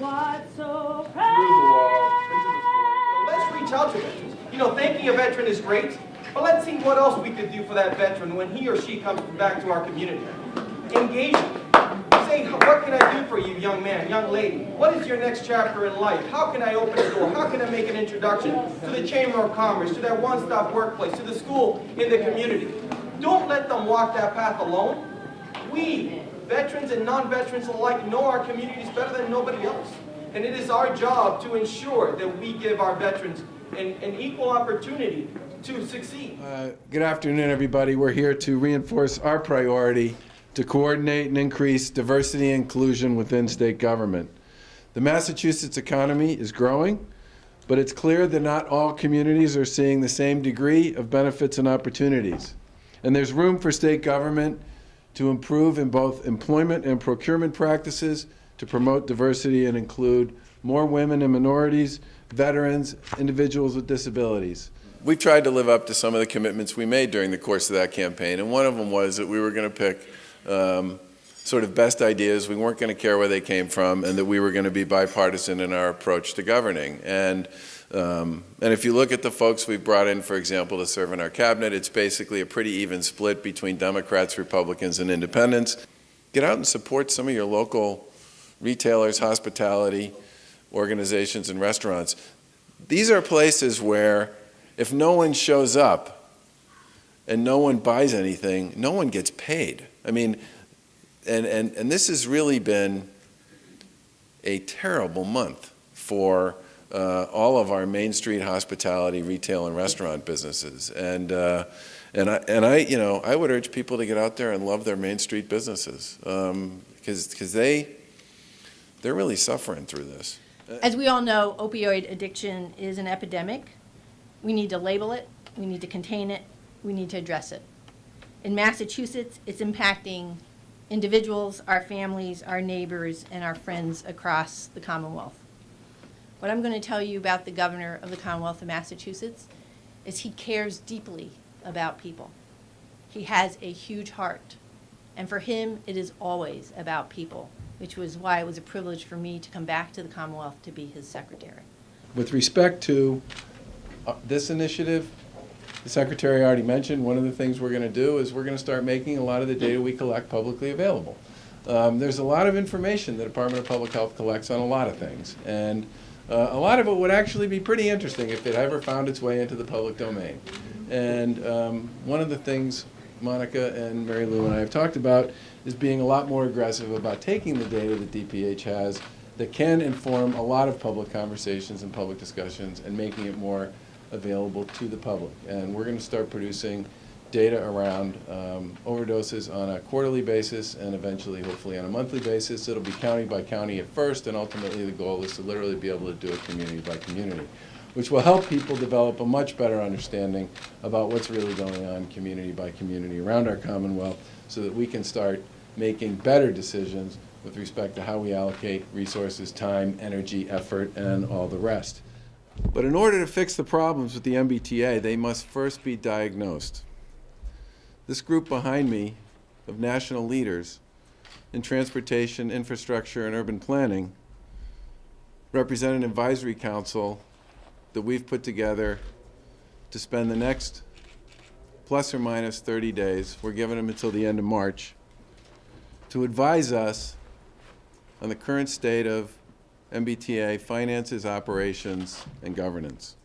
What's so Through the wall, let's reach out to veterans. You know, thanking a veteran is great, but let's see what else we could do for that veteran when he or she comes back to our community. Engage. Say, what can I do for you, young man, young lady? What is your next chapter in life? How can I open a door? How can I make an introduction to the Chamber of Commerce, to that one-stop workplace, to the school in the community? Don't let them walk that path alone. We, veterans and non-veterans alike, know our communities better than nobody else. And it is our job to ensure that we give our veterans an, an equal opportunity to succeed. Uh, Good afternoon, everybody. We're here to reinforce our priority to coordinate and increase diversity and inclusion within state government. The Massachusetts economy is growing, but it's clear that not all communities are seeing the same degree of benefits and opportunities. And there's room for state government to improve in both employment and procurement practices to promote diversity and include more women and minorities, veterans, individuals with disabilities. We've tried to live up to some of the commitments we made during the course of that campaign, and one of them was that we were going to pick um, sort of best ideas, we weren't going to care where they came from, and that we were going to be bipartisan in our approach to governing. And um, and if you look at the folks we've brought in, for example, to serve in our cabinet, it's basically a pretty even split between Democrats, Republicans, and independents. Get out and support some of your local retailers, hospitality organizations, and restaurants. These are places where if no one shows up and no one buys anything, no one gets paid. I mean, and, and, and this has really been a terrible month for uh, all of our Main Street hospitality, retail, and restaurant businesses. And, uh, and, I, and I, you know, I would urge people to get out there and love their Main Street businesses because um, because they, they're really suffering through this. As we all know, opioid addiction is an epidemic. We need to label it, we need to contain it, we need to address it. In Massachusetts, it's impacting individuals, our families, our neighbors, and our friends across the Commonwealth. What I'm going to tell you about the governor of the Commonwealth of Massachusetts is he cares deeply about people. He has a huge heart. And for him, it is always about people, which was why it was a privilege for me to come back to the Commonwealth to be his secretary. With respect to uh, this initiative, the Secretary already mentioned, one of the things we're going to do is we're going to start making a lot of the data we collect publicly available. Um, there's a lot of information the Department of Public Health collects on a lot of things. And uh, a lot of it would actually be pretty interesting if it ever found its way into the public domain. And um, one of the things Monica and Mary Lou and I have talked about is being a lot more aggressive about taking the data that DPH has that can inform a lot of public conversations and public discussions and making it more available to the public. And we're going to start producing data around um, overdoses on a quarterly basis and eventually, hopefully, on a monthly basis. It'll be county by county at first, and ultimately the goal is to literally be able to do it community by community, which will help people develop a much better understanding about what's really going on community by community around our Commonwealth so that we can start making better decisions with respect to how we allocate resources, time, energy, effort, and all the rest. But in order to fix the problems with the MBTA, they must first be diagnosed. This group behind me of national leaders in transportation, infrastructure, and urban planning represent an advisory council that we've put together to spend the next plus or minus 30 days, we're giving them until the end of March, to advise us on the current state of MBTA finances, operations, and governance.